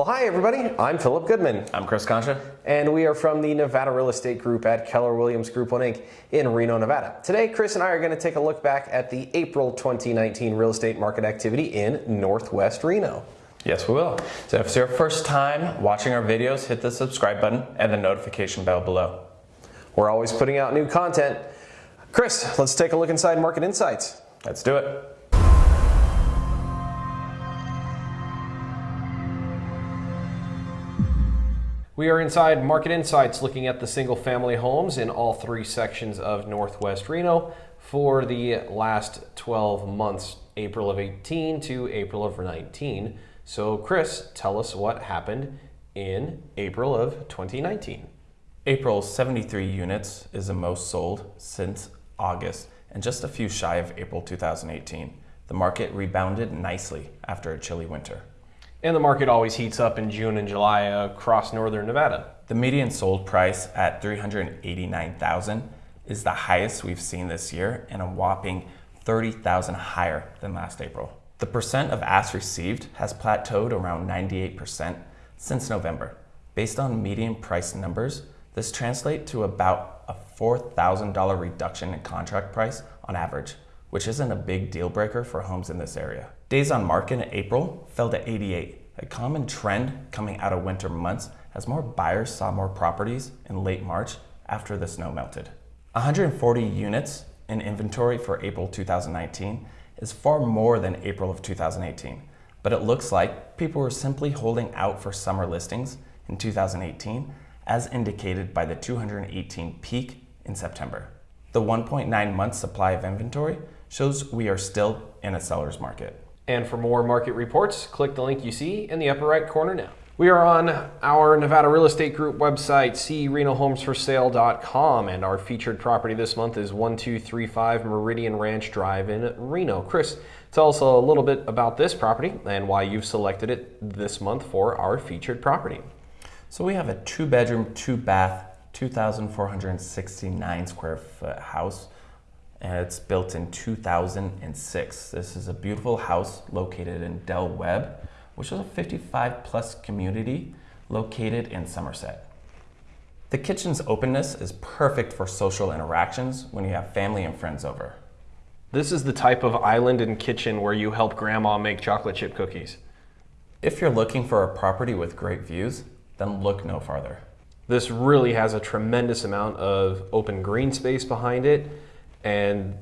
Well, hi everybody. I'm Philip Goodman. I'm Chris Concha. And we are from the Nevada Real Estate Group at Keller Williams Group 1 Inc. in Reno, Nevada. Today, Chris and I are going to take a look back at the April 2019 real estate market activity in Northwest Reno. Yes, we will. So if it's your first time watching our videos, hit the subscribe button and the notification bell below. We're always putting out new content. Chris, let's take a look inside Market Insights. Let's do it. We are inside Market Insights looking at the single family homes in all three sections of Northwest Reno for the last 12 months, April of 18 to April of 19. So Chris, tell us what happened in April of 2019. April 73 units is the most sold since August and just a few shy of April 2018. The market rebounded nicely after a chilly winter. And the market always heats up in June and July across northern Nevada. The median sold price at 389,000 is the highest we've seen this year and a whopping 30,000 higher than last April. The percent of asks received has plateaued around 98% since November. Based on median price numbers, this translates to about a $4,000 reduction in contract price on average, which isn't a big deal breaker for homes in this area. Days on market in April fell to 88, a common trend coming out of winter months as more buyers saw more properties in late March after the snow melted. 140 units in inventory for April 2019 is far more than April of 2018, but it looks like people were simply holding out for summer listings in 2018 as indicated by the 218 peak in September. The 1.9 month supply of inventory shows we are still in a seller's market. And for more market reports, click the link you see in the upper right corner now. We are on our Nevada Real Estate Group website, crenohomesforsale.com, and our featured property this month is 1235 Meridian Ranch Drive in Reno. Chris, tell us a little bit about this property and why you've selected it this month for our featured property. So we have a two bedroom, two bath, 2,469 square foot house and it's built in 2006. This is a beautiful house located in Del Webb, which is a 55 plus community located in Somersett. The kitchen's openness is perfect for social interactions when you have family and friends over. This is the type of island and kitchen where you help grandma make chocolate chip cookies. If you're looking for a property with great views, then look no farther. This really has a tremendous amount of open green space behind it and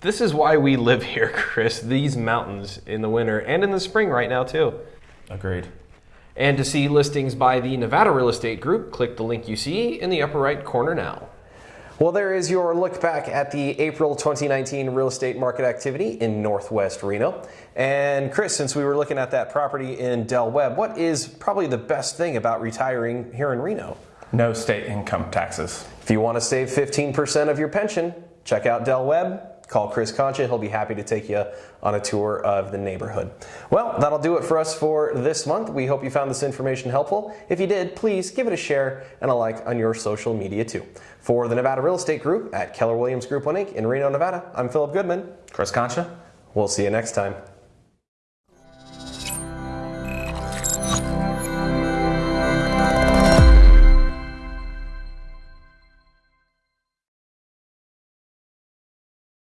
this is why we live here, Chris, these mountains in the winter and in the spring right now too. Agreed. And to see listings by the Nevada Real Estate Group, click the link you see in the upper right corner now. Well, there is your look back at the April 2019 real estate market activity in Northwest Reno. And Chris, since we were looking at that property in Del Webb, what is probably the best thing about retiring here in Reno? No state income taxes. If you want to save 15% of your pension, check out Del Webb, call Chris Concha. He'll be happy to take you on a tour of the neighborhood. Well, that'll do it for us for this month. We hope you found this information helpful. If you did, please give it a share and a like on your social media too. For the Nevada Real Estate Group at Keller Williams Group 1 Inc. in Reno, Nevada, I'm Philip Goodman. Chris Concha. We'll see you next time.